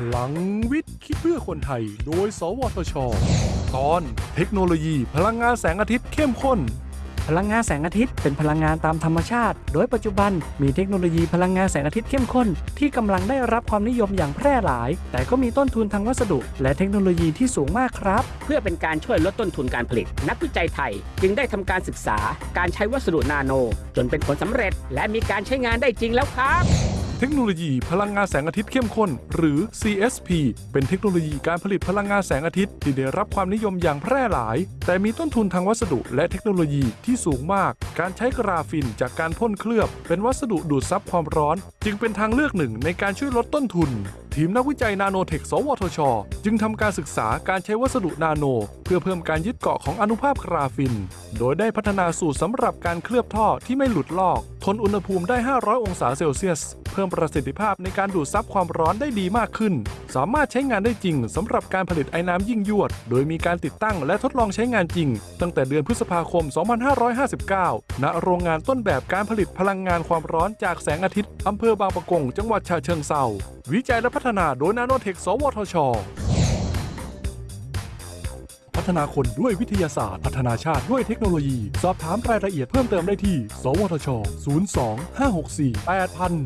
พลังวิทย์ คิดเพื่อคนไทย โดย สวทช ตอนเทคโนโลยี พลังงานแสงอาทิตย์เข้มข้น พลังงานแสงอาทิตย์ เป็นพลังงานตามธรรมชาติ โดยปัจจุบันมีเทคโนโลยีพลังงานแสงอาทิตย์เข้มข้น ที่กำลังได้รับความนิยมอย่างแพร่หลาย แต่ก็มีต้นทุนทางวัสดุ และเทคโนโลยีที่สูงมากครับ เพื่อเป็นการช่วยลดต้นทุนการผลิต นักวิจัยไทย จึงได้ทำการศึกษา การใช้วัสดุนาโน จนเป็นผลสำเร็จ และมีการใช้งานได้จริงแล้วครับ เทคโนโลยีพลังงานแสงอาทิตย์เข้มข้น หรือ CSP เป็นเทคโนโลยีการผลิตพลังงานแสงอาทิตย์ ที่ได้รับความนิยมอย่างแพร่หลาย แต่มีต้นทุนทางวัสดุและเทคโนโลยีที่สูงมาก การใช้กราฟินจากการพ่นเคลือบ เป็นวัสดุดูดซับความร้อน จึงเป็นทางเลือกหนึ่งในการช่วยลดต้นทุน ทีมนักวิจัยนาโนเทค สวทช จึงทำการศึกษาการใช้วัสดุนาโน เพื่อเพิ่มการยึดเกาะของอนุภาคกราฟิน โดยได้พัฒนาสูตรสำหรับการเคลือบท่อที่ไม่หลุดลอก ทนอุณหภูมิได้ 500 องศาเซลเซียส เพิ่มประสิทธิภาพในการดูดซับความร้อนได้ดีมากขึ้น สามารถใช้งานได้จริงสำหรับการผลิตไอ้น้ำยิ่งยวด โดยมีการติดตั้งและทดลองใช้งานจริง ตั้งแต่เดือนพฤษภาคม 2559 ณ โรงงานต้นแบบการผลิตพลังงานความร้อนจากแสงอาทิตย์อำเภอบางปะกง จังหวัดฉะเชิงเทราวิจัยและพัฒนาโดยนาโนเทค สวทช พัฒนาคนด้วยวิทยาศาสตร์ พัฒนาชาติด้วยเทคโนโลยี สอบถามรายละเอียดเพิ่มเติมได้ที่ สวทช 02 564 8000